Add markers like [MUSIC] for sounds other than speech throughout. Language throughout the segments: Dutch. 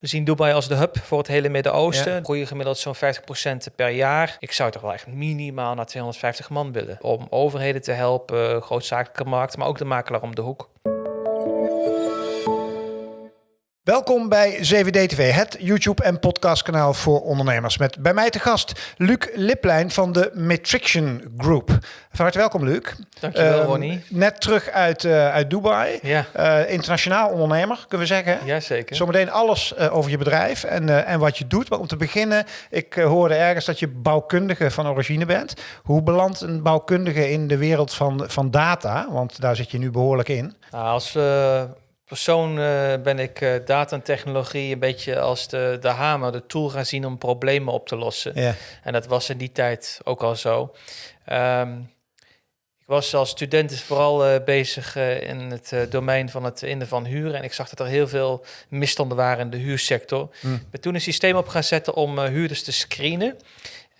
We zien Dubai als de hub voor het hele Midden-Oosten. Ja. Groeien gemiddeld zo'n 50% per jaar. Ik zou toch wel echt minimaal naar 250 man willen. Om overheden te helpen, grootzakelijke markten, maar ook de makelaar om de hoek. Welkom bij 7D-TV, het YouTube- en podcastkanaal voor ondernemers. Met bij mij te gast Luc Liplijn van de Matrixion Group. Van harte welkom, Luc. Dankjewel, uh, Ronnie. Net terug uit, uh, uit Dubai. Ja. Uh, internationaal ondernemer, kunnen we zeggen. Jazeker. Zometeen alles eh, over je bedrijf en, en wat je doet. Maar om te beginnen, ik hoorde ergens dat je bouwkundige van origine bent. Hoe belandt een bouwkundige in de wereld van, van data? Want daar zit je nu behoorlijk in. Nou, als persoon uh, ben ik uh, data en technologie een beetje als de, de hamer, de tool gaan zien om problemen op te lossen. Ja. En dat was in die tijd ook al zo. Um, ik was als student dus vooral uh, bezig in het domein van het innen van huren. En ik zag dat er heel veel misstanden waren in de huursector. Mm. Ik ben toen een systeem op gaan zetten om huurders te screenen.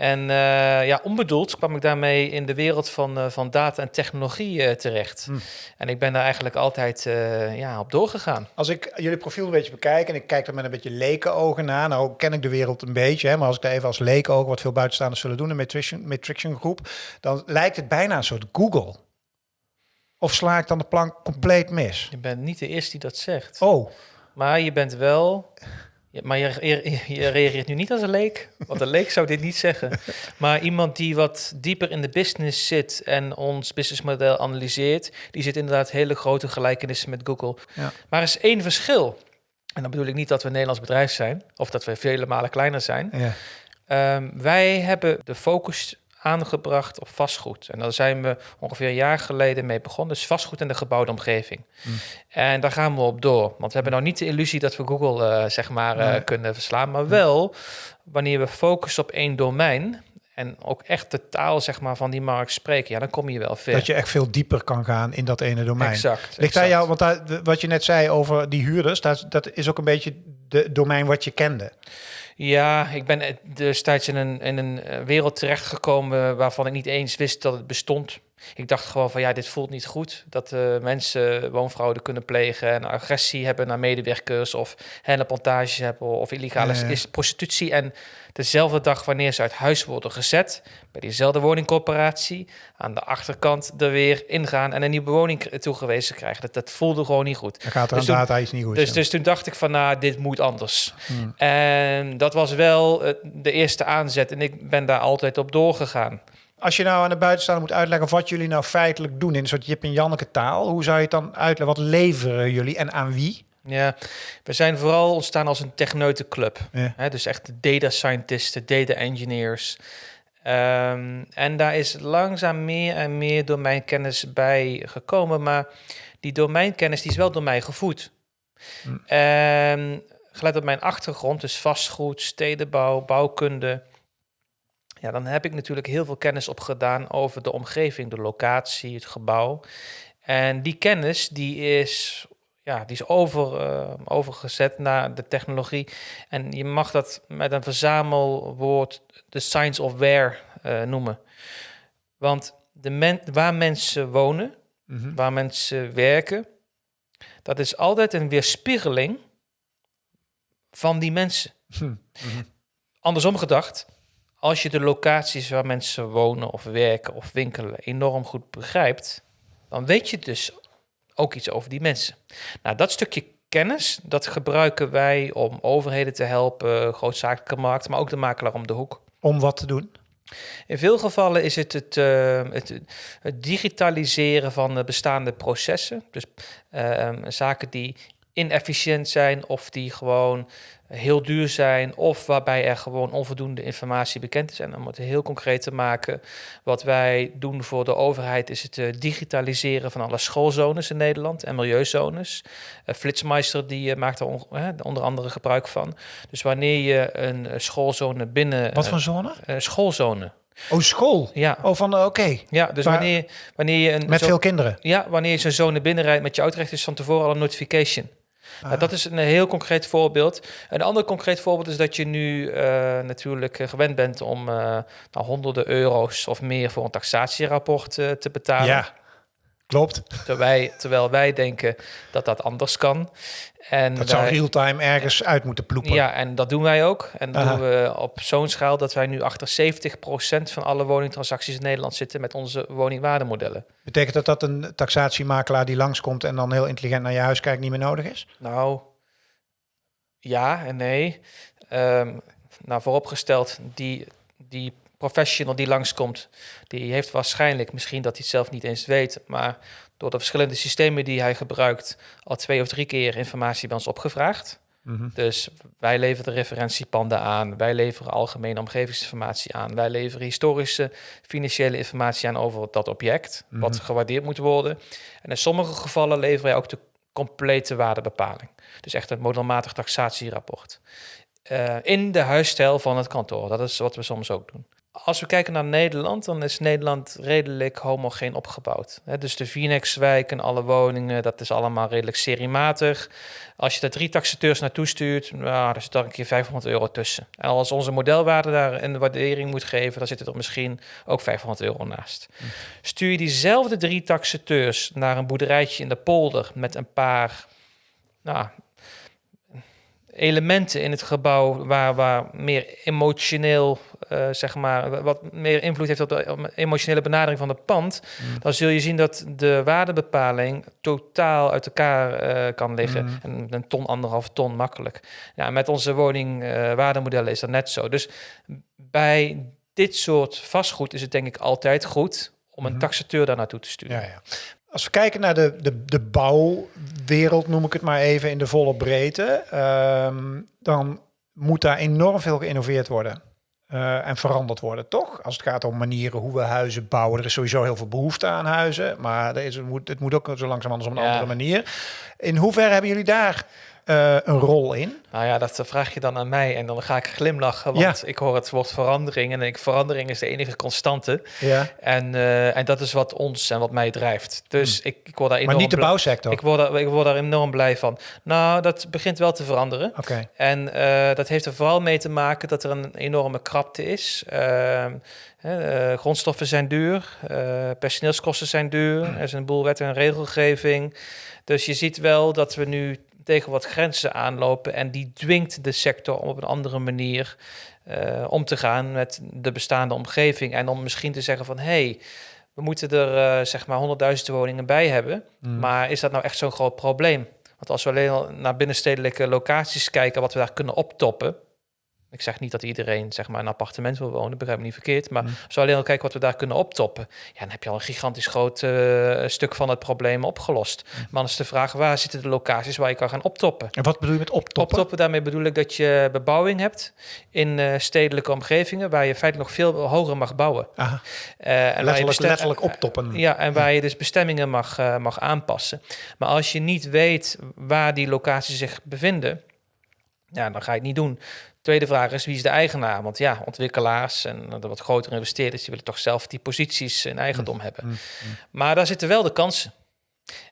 En uh, ja, onbedoeld kwam ik daarmee in de wereld van, uh, van data en technologie uh, terecht. Mm. En ik ben daar eigenlijk altijd ja, op doorgegaan. Als ik jullie profiel een beetje bekijk en ik kijk er met een beetje lekenogen naar, nou ken ik de wereld een beetje, hè, maar als ik daar even als lekenogen, wat veel buitenstaanders zullen doen, de Matrixion, Matrixion groep, dan lijkt het bijna een soort Google. Of sla ik dan de plank compleet mis? Je bent niet de eerste die dat zegt. Oh. Maar je bent wel ja, maar je, je, je, reageert nu niet als een leek, want een leek zou dit niet zeggen. Maar iemand die wat dieper in de business zit en ons businessmodel analyseert, die zit inderdaad hele grote gelijkenissen met Google. Ja. Maar er is één verschil. En dan bedoel ik niet dat we een Nederlands bedrijf zijn, of dat we vele malen kleiner zijn. Ja. Um, wij hebben de focus aangebracht op vastgoed. En daar zijn we ongeveer een jaar geleden mee begonnen. Dus vastgoed in de gebouwde omgeving. Mm. En daar gaan we op door. Want we hebben nou niet de illusie dat we Google uh, zeg maar uh, Nee. kunnen verslaan. Maar wel wanneer we focussen op één domein en ook echt de taal zeg maar, van die markt spreken, ja, dan kom je wel ver. Dat je echt veel dieper kan gaan in dat ene domein. Exact. Ligt daar exact. jou, want daar, wat je net zei over die huurders, dat, dat is ook een beetje de domein wat je kende. Ja, ik ben destijds in een, in een eh, wereld terechtgekomen waarvan ik niet eens wist dat het bestond. Ik dacht gewoon van ja, dit voelt niet goed. Dat uh, mensen woonfraude kunnen plegen en agressie hebben naar medewerkers of henneplantages hebben of illegale Ja, ja. is prostitutie. En dezelfde dag wanneer ze uit huis worden gezet, bij diezelfde woningcorporatie, aan de achterkant er weer ingaan en een nieuwe woning toegewezen krijgen. Dat, dat voelde gewoon niet goed. Dan gaat er Dus aan toen- data iets niet goed. Dus, dus toen dacht ik van, nou, dit moet anders. Hmm. En dat was wel eh, de eerste aanzet en ik ben daar altijd op doorgegaan. Als je nou aan de buitenstaander moet uitleggen wat jullie nou feitelijk doen in een soort Jip en Janneke taal, hoe zou je het dan uitleggen? Wat leveren jullie en aan wie? Ja, we zijn vooral ontstaan als een techneutenclub. Ja. Hè, dus echt data scientists, data engineers. Ehm, en daar is langzaam meer en meer domeinkennis bij gekomen. Maar die domeinkennis die is wel door mij gevoed. Hm. En gelet op mijn achtergrond, dus vastgoed, stedenbouw, bouwkunde. Ja, dan heb ik natuurlijk heel veel kennis opgedaan over de omgeving, de locatie, het gebouw. En die kennis die is, ja, die is over, eh, overgezet naar de technologie. En je mag dat met een verzamelwoord de science of where eh, noemen. Want de men, waar mensen wonen, Mhm. waar mensen werken, dat is altijd een weerspiegeling van die mensen. Hm. Mhm. Andersom gedacht, als je de locaties waar mensen wonen of werken of winkelen enorm goed begrijpt, dan weet je dus ook iets over die mensen. Nou, dat stukje kennis, dat gebruiken wij om overheden te helpen, grootzakelijke markten, maar ook de makelaar om de hoek. Om wat te doen? In veel gevallen is het het, eh, het, het digitaliseren van de bestaande processen. Dus eh, zaken die inefficiënt zijn of die gewoon heel duur zijn of waarbij er gewoon onvoldoende informatie bekend is. En om het heel concreet te maken, wat wij doen voor de overheid is het eh, digitaliseren van alle schoolzones in Nederland en milieuzones. Uh, Flitsmeister die eh, maakt daar eh, onder andere gebruik van. Dus wanneer je een eh, schoolzone binnen... Wat eh, voor zone? eh, schoolzone. Oh, school. Ja, Oh, van eh, oké. ja dus Maar- wanneer, wanneer je een Met zo- veel kinderen. ja, wanneer je zo'n zone binnenrijdt met je autorecht is van tevoren al een notification. Nou, Ah. dat is een heel concreet voorbeeld. Een ander concreet voorbeeld is dat je nu eh, natuurlijk eh, gewend bent om eh nou, honderden euro's of meer voor een taxatierapport te betalen. Ja. Klopt. Terwijl wij, terwijl wij denken dat dat anders kan. En Dat zou real-time ergens uit moeten ploepen. Ja, en dat doen wij ook. En dat Aha. doen we op zo'n schaal dat wij nu achter 70% van alle woningtransacties in Nederland zitten met onze woningwaardemodellen. Betekent dat dat een taxatiemakelaar die langskomt en dan heel intelligent naar je huis kijkt niet meer nodig is? Nou, ja en nee. Ehm, nou, vooropgesteld, die, die professional die langskomt, die heeft waarschijnlijk, misschien dat hij het zelf niet eens weet, maar door de verschillende systemen die hij gebruikt, al twee of drie keer informatie bij ons opgevraagd. Mhm. Dus wij leveren de referentiepanden aan, wij leveren algemene omgevingsinformatie aan, wij leveren historische financiële informatie aan over dat object, wat Mhm. gewaardeerd moet worden. En in sommige gevallen leveren wij ook de complete waardebepaling. Dus echt een modelmatig taxatierapport. Eh, in de huisstijl van het kantoor. Dat is wat we soms ook doen. Als we kijken naar Nederland, dan is Nederland redelijk homogeen opgebouwd. Dus de Phoenixwijk en alle woningen, dat is allemaal redelijk seriematig. Als je er drie taxateurs naartoe stuurt, nou, daar zit daar een keer 500 euro tussen. En als onze modelwaarde daar een waardering moet geven, dan zit er misschien ook 500 euro naast. Stuur je diezelfde drie taxateurs naar een boerderijtje in de polder met een paar nou, elementen in het gebouw waar, waar meer emotioneel, eh, zeg maar, wat meer invloed heeft op de emotionele benadering van het pand, dan zul je zien dat de waardebepaling totaal uit elkaar eh, kan liggen. Mhm. En een ton, anderhalf ton makkelijk. Ja, met onze woningwaardemodellen is dat net zo. Dus bij dit soort vastgoed is het denk ik altijd goed om een Mhm. taxateur daar naartoe te sturen. Ja, ja. Als we kijken naar de, de, de bouwwereld, noem ik het maar even in de volle breedte, ehm, dan moet daar enorm veel geïnnoveerd worden. eh, en veranderd worden, toch? Als het gaat om manieren hoe we huizen bouwen. Er is sowieso heel veel behoefte aan huizen, maar er is, het, moet, het moet ook zo langzamerhand op een Ja. andere manier. In hoeverre hebben jullie daar eh, een rol in? Nou ja, dat vraag je dan aan mij en dan ga ik glimlachen, want Ja. ik hoor het woord verandering en ik, verandering is de enige constante. Ja. En, eh, en dat is wat ons en wat mij drijft. Dus ik, ik word daar enorm Maar niet de bouwsector. Ik word, daar, ik word daar enorm blij van. Nou, dat begint wel te veranderen. Oké. En eh, dat heeft er vooral mee te maken dat er een enorme krapte is. Ehm, eh, grondstoffen zijn duur, personeelskosten zijn duur, er is een boel wet en regelgeving. Dus je ziet wel dat we nu tegen wat grenzen aanlopen en die dwingt de sector om op een andere manier eh, om te gaan met de bestaande omgeving. En om misschien te zeggen van hé, hey, we moeten er eh, zeg maar 100.000 woningen bij hebben. Mm. Maar is dat nou echt zo'n groot probleem? Want als we alleen al naar binnenstedelijke locaties kijken, wat we daar kunnen optoppen. Ik zeg niet dat iedereen zeg maar, een appartement wil wonen, begrijp me niet verkeerd. Maar Mm. als we alleen al kijken wat we daar kunnen optoppen, ja, dan heb je al een gigantisch groot eh, stuk van het probleem opgelost. Mm. Maar dan is de vraag, waar zitten de locaties waar je kan gaan optoppen? En wat bedoel je met optoppen? Optoppen, daarmee bedoel ik dat je bebouwing hebt in eh, stedelijke omgevingen waar je feitelijk nog veel hoger mag bouwen. Aha, Eh, en waar je letterlijk, letterlijk optoppen. ja, en waar je dus bestemmingen mag, mag aanpassen. Maar als je niet weet waar die locaties zich bevinden, ja, dan ga je het niet doen. Tweede vraag is, wie is de eigenaar? Want ja, ontwikkelaars en de wat grotere investeerders... die willen toch zelf die posities in eigendom hebben. mm, Maar daar zitten wel de kansen.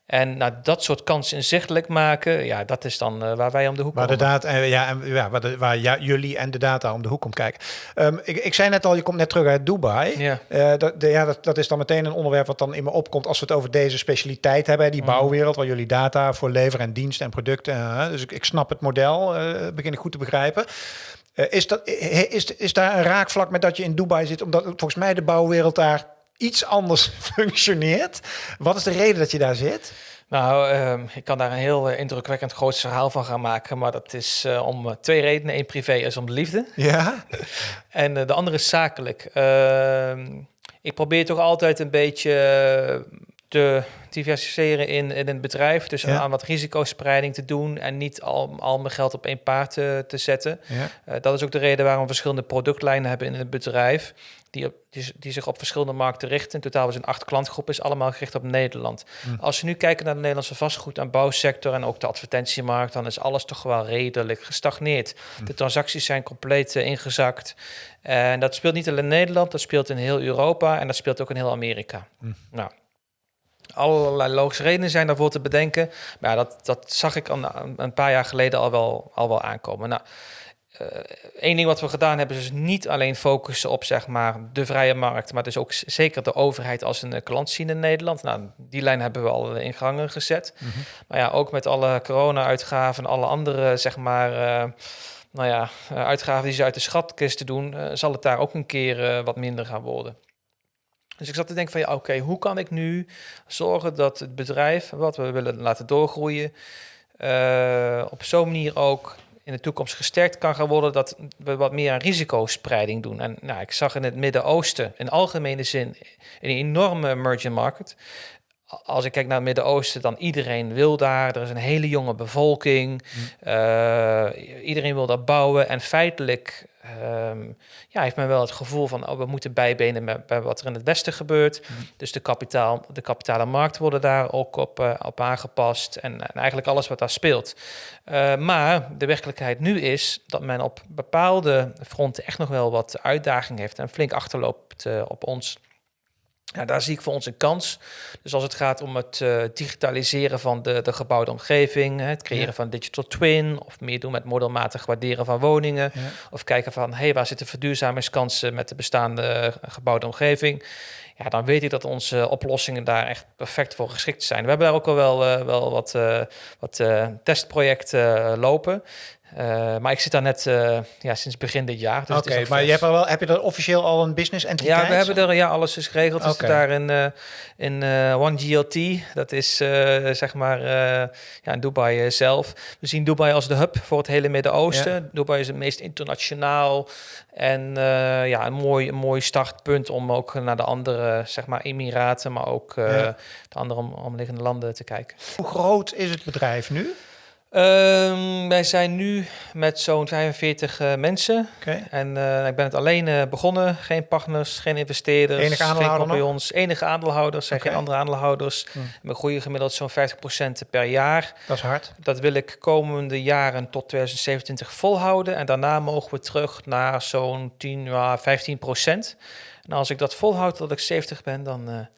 En nou, dat soort kansen inzichtelijk maken... ja, dat is dan eh, waar wij om de hoek Waar, de komen. data, eh, ja, en, ja, waar, de, waar ja, jullie en de data om de hoek komt kijken. Ehm, ik, ik zei net al, je komt net terug uit Dubai. Ja. Eh, dat, de, ja, dat, dat is dan meteen een onderwerp wat dan in me opkomt als we het over deze specialiteit hebben, die Mhm. bouwwereld, waar jullie data voor leveren en diensten en producten. dus ik, ik snap het model, begin ik goed te begrijpen. Is, dat, is, is daar een raakvlak met dat je in Dubai zit, omdat volgens mij de bouwwereld daar iets anders [LAUGHS] functioneert? Wat is de reden dat je daar zit? Nou, ehm, ik kan daar een heel eh, indrukwekkend groot verhaal van gaan maken. Maar dat is eh, om eh, twee redenen. Eén privé is om de liefde. Ja, [LAUGHS] En de andere is zakelijk. Ehm, ik probeer toch altijd een beetje te diversificeren in, in een bedrijf. Dus Ja. aan wat risicospreiding te doen en niet al, al mijn geld op één paard te, te zetten. ja. Eh, dat is ook de reden waarom we verschillende productlijnen hebben in het bedrijf. Die, op, die, zich op verschillende markten richten. In totaal zijn acht klantgroepen, is allemaal gericht op Nederland. Hm. Als we nu kijken naar de Nederlandse vastgoed- en bouwsector en ook de advertentiemarkt, dan is alles toch wel redelijk gestagneerd. De transacties zijn compleet eh, ingezakt. En dat speelt niet alleen in Nederland, dat speelt in heel Europa en dat speelt ook in heel Amerika. Hm. Nou, allerlei logische redenen zijn daarvoor te bedenken. Maar ja, dat, dat zag ik al, een paar jaar geleden al wel, al wel aankomen. Nou, Eén ding wat we gedaan hebben is dus niet alleen focussen op zeg maar, de vrije markt, maar dus ook zeker de overheid als een klant zien in Nederland. Nou, die lijn hebben we al in gangen gezet. Mhm. Maar ja, ook met alle corona-uitgaven en alle andere zeg maar, nou ja, uitgaven die ze uit de schatkist doen, zal het daar ook een keer wat minder gaan worden. Dus ik zat te denken van ja, oké, hoe kan ik nu zorgen dat het bedrijf wat we willen laten doorgroeien, uh, op zo'n manier ook in de toekomst gesterkt kan gaan worden, dat we wat meer aan risicospreiding doen. En nou, ik zag in het Midden-Oosten in algemene zin een enorme emerging market als ik kijk naar het Midden-Oosten, dan iedereen wil daar. Er is een hele jonge bevolking. Mm. Uh, iedereen wil daar bouwen. En feitelijk um, ja, heeft men wel het gevoel van... Oh, we moeten bijbenen met, bij wat er in het Westen gebeurt. Mm. Dus de, kapitaal, de kapitale markt worden daar ook op, uh, op aangepast. En, en, eigenlijk alles wat daar speelt. Uh, maar de werkelijkheid nu is dat men op bepaalde fronten... echt nog wel wat uitdaging heeft en flink achterloopt op ons... Ja, daar zie ik voor ons een kans. Dus als het gaat om het uh, digitaliseren van de, de gebouwde omgeving, het creëren van digital twin, of meer doen met modelmatig waarderen van woningen, of kijken van hey, waar zitten verduurzamingskansen met de bestaande eh, gebouwde omgeving. Ja, dan weet ik dat onze oplossingen daar echt perfect voor geschikt zijn. We hebben daar ook al wel, uh, wel wat, uh, wat testprojecten lopen. Uh, maar ik zit daar net uh, ja, sinds begin dit jaar. Dus Oké, maar je hebt wel, heb je er officieel al een business entiteit? Ja, we hebben er ja, alles is geregeld. Okay. We daar in, uh, in OneGLT. Dat is zeg maar ja, in Dubai zelf. We zien Dubai als de hub voor het hele Midden-Oosten. Ja. Dubai is het meest internationaal. En ja, een mooi, een mooi startpunt om ook naar de andere zeg maar, Emiraten, maar ook ja. de andere om, omliggende landen te kijken. Hoe groot is het bedrijf nu? Um, wij zijn nu met zo'n 45 uh, mensen. Okay. En uh, ik ben het alleen uh, begonnen. Geen partners, geen investeerders, enige geen compagnons. Enige aandeelhouders, zijn okay. geen andere aandeelhouders. Hm. We groeien gemiddeld zo'n 50% per jaar. Dat is hard. Dat wil ik komende jaren tot 2027 volhouden. En daarna mogen we terug naar zo'n 10 à 15%. En als ik dat volhoud tot ik 70 ben, dan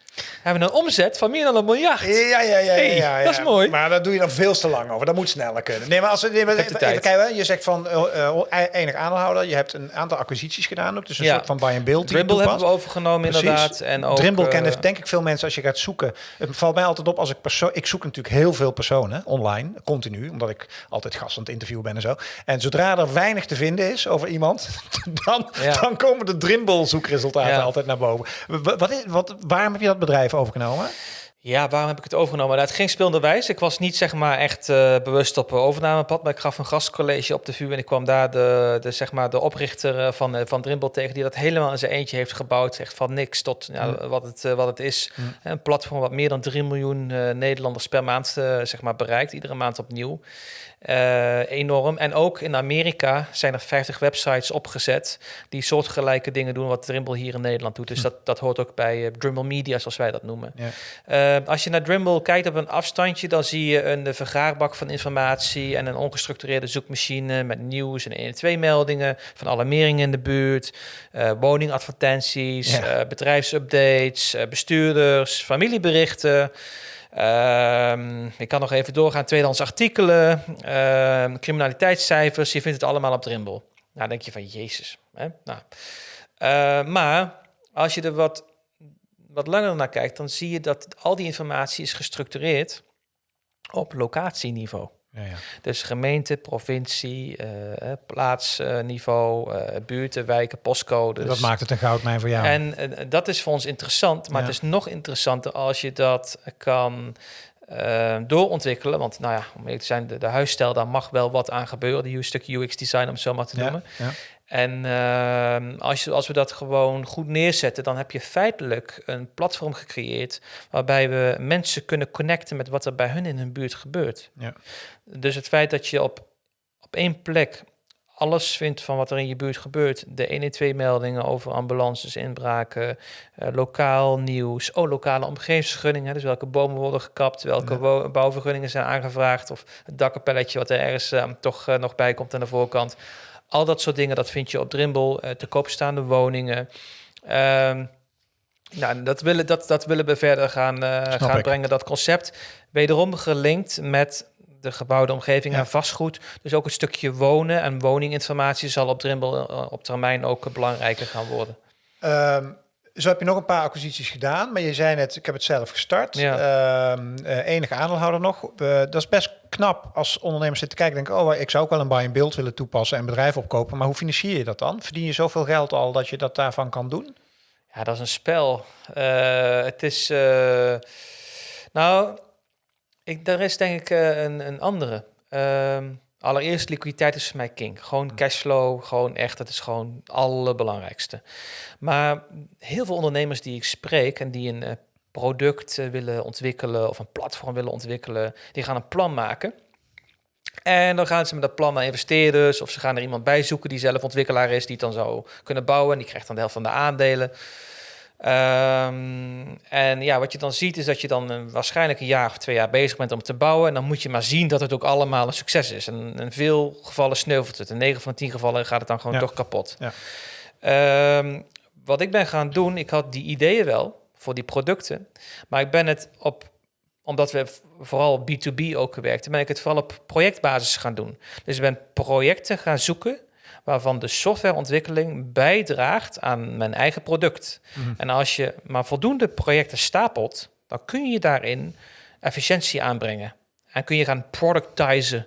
hebben een omzet van meer dan een miljard. Ja, ja, ja. ja, hey, ja, ja, Dat is mooi. Maar dat doe je dan veel te lang over. Dat moet sneller kunnen. Nee, maar als we nee, even kijken, je zegt van uh, enig aandeelhouder. Je hebt een aantal acquisities gedaan ook. Dus een soort van buy and build. Dribble hebben we overgenomen Precies. inderdaad. En ook, Dribble uh, kennen denk ik veel mensen als je gaat zoeken. Het valt mij altijd op als ik persoon... Ik zoek natuurlijk heel veel personen online, continu. Omdat ik altijd gast aan het interviewen ben en zo. En zodra er weinig te vinden is over iemand, [LAUGHS] dan, dan komen de Dribble zoekresultaten altijd naar boven. Wat is, wat, waarom heb je dat bedrijf overgenomen? Ja, waarom heb ik het overgenomen? Nou, het ging speelde wijs. Ik was niet zeg maar echt uh, bewust op overnamepad, maar ik gaf een gastcollege op de VU en ik kwam daar de, de, zeg maar, de oprichter eh, van, van Dribble tegen, die dat helemaal in zijn eentje heeft gebouwd. Echt van niks tot ja, mm. wat, het, wat het is. Mm. Een platform wat meer dan 3 miljoen Nederlanders per maand zeg maar, bereikt, iedere maand opnieuw. Uh, enorm. En ook in Amerika zijn er 50 websites opgezet die soortgelijke dingen doen wat Dribble hier in Nederland doet. Dus hm. dat, dat hoort ook bij uh, Media, zoals wij dat noemen. Ja. Uh, als je naar Dribble kijkt op een afstandje, dan zie je een vergaarbak van informatie en een ongestructureerde zoekmachine met nieuws en 1 2 meldingen van alarmeringen in de buurt, woningadvertenties, ja. bedrijfsupdates, bestuurders, familieberichten. Uh, ik kan nog even doorgaan. Tweedehands artikelen, uh, criminaliteitscijfers. Je vindt het allemaal op Dribble. Nou, denk je van, jezus. Hè? Nou, uh, maar als je er wat, wat langer naar kijkt, dan zie je dat al die informatie is gestructureerd op locatieniveau. Ja, ja. Dus gemeente, provincie, uh, plaatsniveau, uh, buurten, wijken, postcodes. Dat maakt het een goudmijn voor jou. En uh, dat is voor ons interessant, maar ja. het is nog interessanter als je dat kan doorontwikkelen. Want nou ja, om eerlijk te zijn, de, de huisstijl, daar mag wel wat aan gebeuren. Die stuk UX-design, om het zo maar te noemen. En uh, als, je, als we dat gewoon goed neerzetten, dan heb je feitelijk een platform gecreëerd waarbij we mensen kunnen connecten met wat er bij hun in hun buurt gebeurt. Ja. Dus het feit dat je op, op één plek alles vindt van wat er in je buurt gebeurt. De 112-meldingen over ambulances, inbraken, uh, lokaal nieuws, oh, lokale omgevingsvergunningen. Dus welke bomen worden gekapt, welke ja. bouwvergunningen zijn aangevraagd, of het dakkapelletje wat er ergens uh, toch uh, nog bij komt aan de voorkant. Al dat soort dingen, dat vind je op Dribble, uh, te koop staande woningen. Um, nou, dat willen, dat, dat willen we verder gaan, uh, gaan brengen, dat concept. Wederom gelinkt met de gebouwde omgeving Ja. en vastgoed. Dus ook het stukje wonen en woninginformatie zal op, drimbel, eh, op termijn ook eh, belangrijker gaan worden. Ehm, zo heb je nog een paar acquisities gedaan, maar je zei net, ik heb het zelf gestart. Ja. Ehm, eh, enige aandeelhouder nog. Eh, dat is best knap als ondernemers zitten kijken. Denken, oh, ik zou ook wel een buy and build willen toepassen en bedrijf opkopen. Maar hoe financier je dat dan? Verdien je zoveel geld al dat je dat daarvan kan doen? Ja, dat is een spel. Eh, het is. eh, nou, ik, daar is denk ik een, een andere. Ehm, allereerst, liquiditeit is voor mij king. Gewoon cashflow, gewoon echt, dat is gewoon het allerbelangrijkste. Maar heel veel ondernemers die ik spreek en die een eh, product eh, willen ontwikkelen of een platform willen ontwikkelen, die gaan een plan maken. En dan gaan ze met dat plan naar investeerders of ze gaan er iemand bij zoeken die zelf ontwikkelaar is, die het dan zou kunnen bouwen. En die krijgt dan de helft van de aandelen. Ehm, en ja, wat je dan ziet is dat je dan eh, waarschijnlijk een jaar of twee jaar bezig bent om te bouwen. En dan moet je maar zien dat het ook allemaal een succes is. En in veel gevallen sneuvelt het. In 9 van 10 gevallen gaat het dan gewoon Ja. toch kapot. Ja. Ehm, wat ik ben gaan doen, ik had die ideeën wel voor die producten. Maar ik ben het op, omdat we vooral B2B ook gewerkt, ben ik het vooral op projectbasis gaan doen. Dus ik ben projecten gaan zoeken waarvan de softwareontwikkeling bijdraagt aan mijn eigen product. Mhm. En als je maar voldoende projecten stapelt, dan kun je daarin efficiëntie aanbrengen. En kun je gaan productizen.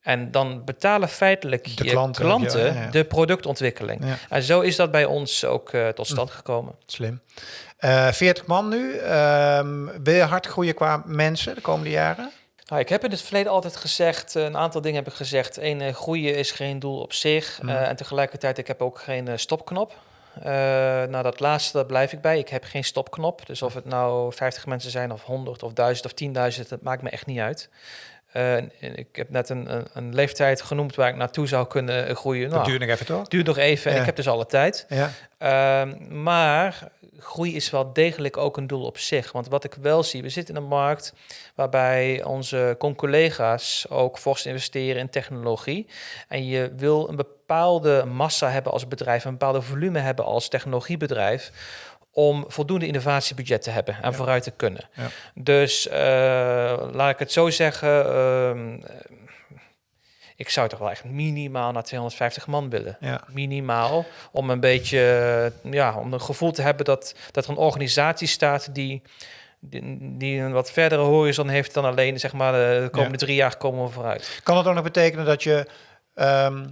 En dan betalen feitelijk De je klanten, klanten, ja, ja, ja. de productontwikkeling. En zo is dat bij ons ook eh, tot stand gekomen. slim. Eh 40 man nu. Ehm, wil je hard groeien qua mensen de komende jaren? Nou, ik heb in het verleden altijd gezegd, eh, een aantal dingen heb ik gezegd. Eén, eh, groeien is geen doel op zich. Mhm. eh, en tegelijkertijd, ik heb ook geen stopknop. Eh, nou, dat laatste daar blijf ik bij. Ik heb geen stopknop. Dus of het nou 50 mensen zijn of 100 of 1000 of 10.000, dat maakt me echt niet uit. Ik heb net een, een, een leeftijd genoemd waar ik naartoe zou kunnen groeien. Dat Nou, duurt nog even, toch? duurt nog even en ik heb dus alle tijd. Ja. Ehm, maar groei is wel degelijk ook een doel op zich. Want wat ik wel zie, we zitten in een markt waarbij onze collega's ook fors investeren in technologie. En je wil een bepaalde massa hebben als bedrijf, een bepaalde volume hebben als technologiebedrijf om voldoende innovatiebudget te hebben en Ja. vooruit te kunnen. Ja. Dus eh, laat ik het zo zeggen. ehm, ik zou toch wel echt minimaal naar 250 man willen Ja. minimaal. Om een beetje, ja, om een gevoel te hebben dat, dat er een organisatie staat die, die, die een wat verdere horizon heeft dan alleen, zeg maar, de, de komende drie jaar komen we vooruit. Kan het ook nog betekenen dat je ehm,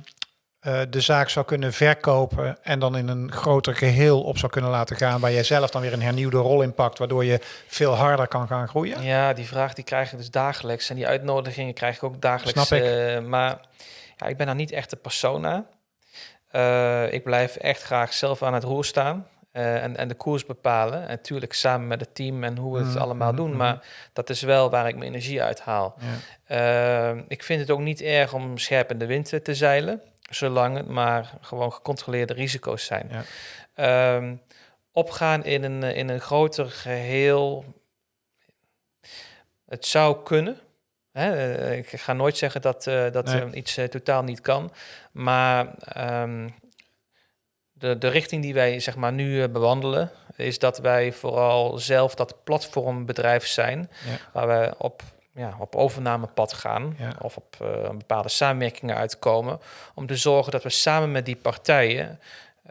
eh, de zaak zou kunnen verkopen en dan in een groter geheel op zou kunnen laten gaan, waar jij zelf dan weer een hernieuwde rol in pakt, waardoor je veel harder kan gaan groeien? Ja, die vraag die krijg ik dus dagelijks. En die uitnodigingen krijg ik ook dagelijks. Snap ik. eh, maar ja, ik ben daar niet echt de persona. Eh, ik blijf echt graag zelf aan het roer staan. en, en de koers bepalen. En natuurlijk samen met het team en hoe we het Mhm, allemaal doen. mhm. Maar dat is wel waar ik mijn energie uit haal. Ja. Uh, ik vind het ook niet erg om scherp in de wind te zeilen, zolang het maar gewoon gecontroleerde risico's zijn. Ja. Um, opgaan in een, in een groter geheel, het zou kunnen. Hè? Uh, ik ga nooit zeggen dat, uh, dat Nee. iets totaal niet kan, maar um, de, de richting die wij zeg maar, nu bewandelen, is dat wij vooral zelf dat platformbedrijf zijn, Ja. waar we op ja, op overnamepad gaan Ja. of op uh, bepaalde samenwerkingen uitkomen, om te zorgen dat we samen met die partijen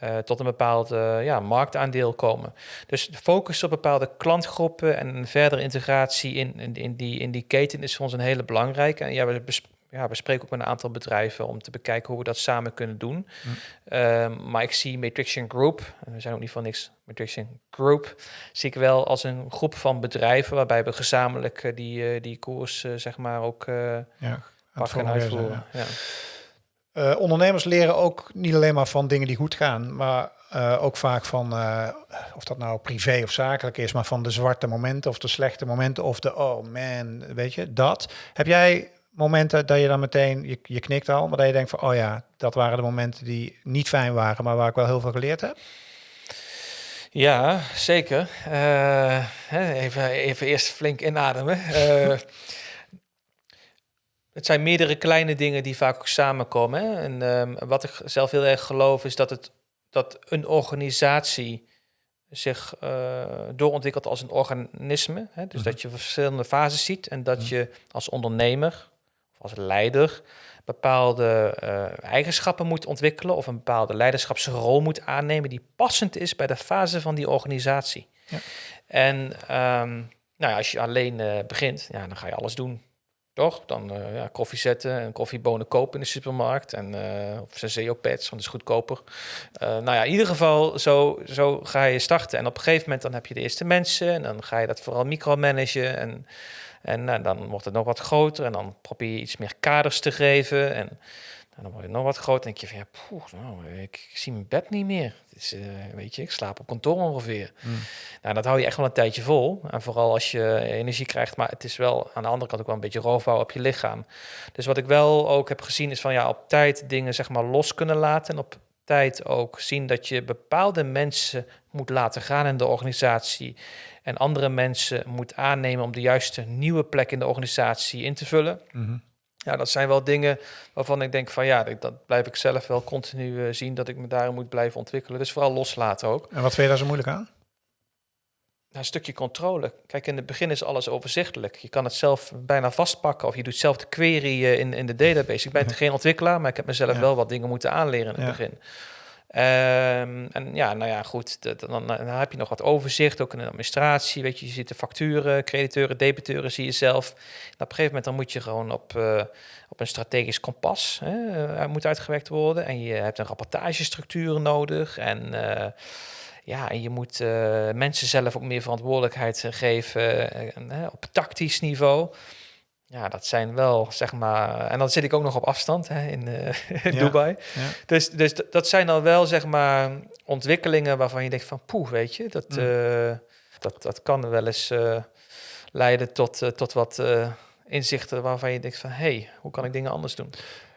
uh, tot een bepaald uh, ja, marktaandeel komen. Dus de focus op bepaalde klantgroepen en verdere integratie in, in, in, die, in die keten is voor ons een hele belangrijke. En ja, we, ja, we spreken ook met een aantal bedrijven om te bekijken hoe we dat samen kunnen doen. Hm. Uh, maar ik zie Matrixian Group, en we zijn ook niet van niks, Matrixian Group, zie ik wel als een groep van bedrijven waarbij we gezamenlijk uh, die, uh, die koers uh, zeg maar ook ja, pakken en uitvoeren. Ja. Uh, ondernemers leren ook niet alleen maar van dingen die goed gaan, maar uh, ook vaak van, uh, of dat nou privé of zakelijk is, maar van de zwarte momenten of de slechte momenten of de, oh man, weet je, dat. Heb jij momenten dat je dan meteen, je, je knikt al, maar dat je denkt van, oh ja, dat waren de momenten die niet fijn waren, maar waar ik wel heel veel geleerd heb? Ja, zeker. Uh, even, even eerst flink inademen. Uh, [LAUGHS] het zijn meerdere kleine dingen die vaak ook samenkomen. Hè? En um, wat ik zelf heel erg geloof is dat, het, dat een organisatie zich uh, doorontwikkelt als een organisme. Hè? Dus mm -hmm. dat je verschillende fases ziet en dat mm -hmm. je als ondernemer als leider bepaalde uh, eigenschappen moet ontwikkelen of een bepaalde leiderschapsrol moet aannemen die passend is bij de fase van die organisatie. Ja. En um, nou ja, als je alleen uh, begint, ja, dan ga je alles doen. Toch? Dan uh, ja, koffie zetten en koffiebonen kopen in de supermarkt. En, uh, of Senseo-pads, want dat is goedkoper. Uh, nou ja, in ieder geval, zo, zo ga je starten. En op een gegeven moment dan heb je de eerste mensen. En dan ga je dat vooral micromanagen. En, en dan wordt het nog wat groter. En dan probeer je iets meer kaders te geven. En en dan word je nog wat groter. denk je van ja, poeh, nou, ik, zie mijn bed niet meer. Het is, uh, weet je, ik slaap op kantoor ongeveer. Mm. Nou, dat hou je echt wel een tijdje vol. En vooral als je energie krijgt. Maar het is wel aan de andere kant ook wel een beetje roofbouw op je lichaam. Dus wat ik wel ook heb gezien is van ja, op tijd dingen zeg maar los kunnen laten. En op tijd ook zien dat je bepaalde mensen moet laten gaan in de organisatie. En andere mensen moet aannemen om de juiste nieuwe plek in de organisatie in te vullen. Mm ja, dat zijn wel dingen waarvan ik denk van ja, dat blijf ik zelf wel continu uh, zien dat ik me daarin moet blijven ontwikkelen. Dus vooral loslaten ook. En wat vind je daar zo moeilijk aan? een stukje controle. Kijk, in het begin is alles overzichtelijk. Je kan het zelf bijna vastpakken of je doet zelf de query uh, in, in de database. Ik ben ja. geen ontwikkelaar, maar ik heb mezelf wel wat dingen moeten aanleren in het begin. Um, en ja, nou ja, goed, dan, dan, heb je nog wat overzicht, ook in de administratie. Weet je, je ziet de facturen, crediteuren, debiteuren, zie je zelf. Op een gegeven moment dan moet je gewoon op, uh, op een strategisch kompas hè, uh, moet uitgewerkt worden. En je hebt een rapportagestructuur nodig. En uh, ja, en je moet mensen zelf ook meer verantwoordelijkheid geven op tactisch niveau. Ja, dat zijn wel, zeg maar... En dan zit ik ook nog op afstand hè, in, uh, [LAUGHS] in Dubai. Ja. Dus, dus dat zijn dan wel, zeg maar, ontwikkelingen waarvan je denkt van... Poeh, weet je, dat, mm. uh, dat, dat kan wel eens uh, leiden tot, tot wat inzichten waarvan je denkt van... Hé, hey, hoe kan ik dingen anders doen?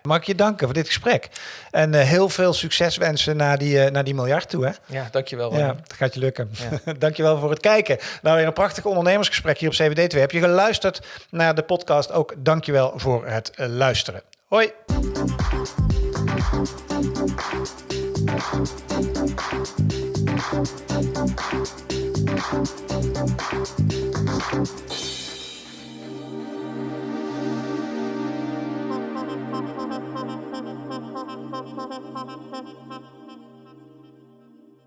Mag ik je danken voor dit gesprek. En uh, heel veel succes wensen naar die, uh, naar die miljard toe. Hè? Ja, dankjewel. Ja, het gaat je lukken. Ja. [LAUGHS] dankjewel voor het kijken. Nou, weer een prachtig ondernemersgesprek hier op CWD2. Heb je geluisterd naar de podcast? Ook dankjewel voor het uh, luisteren. Hoi. Thank you.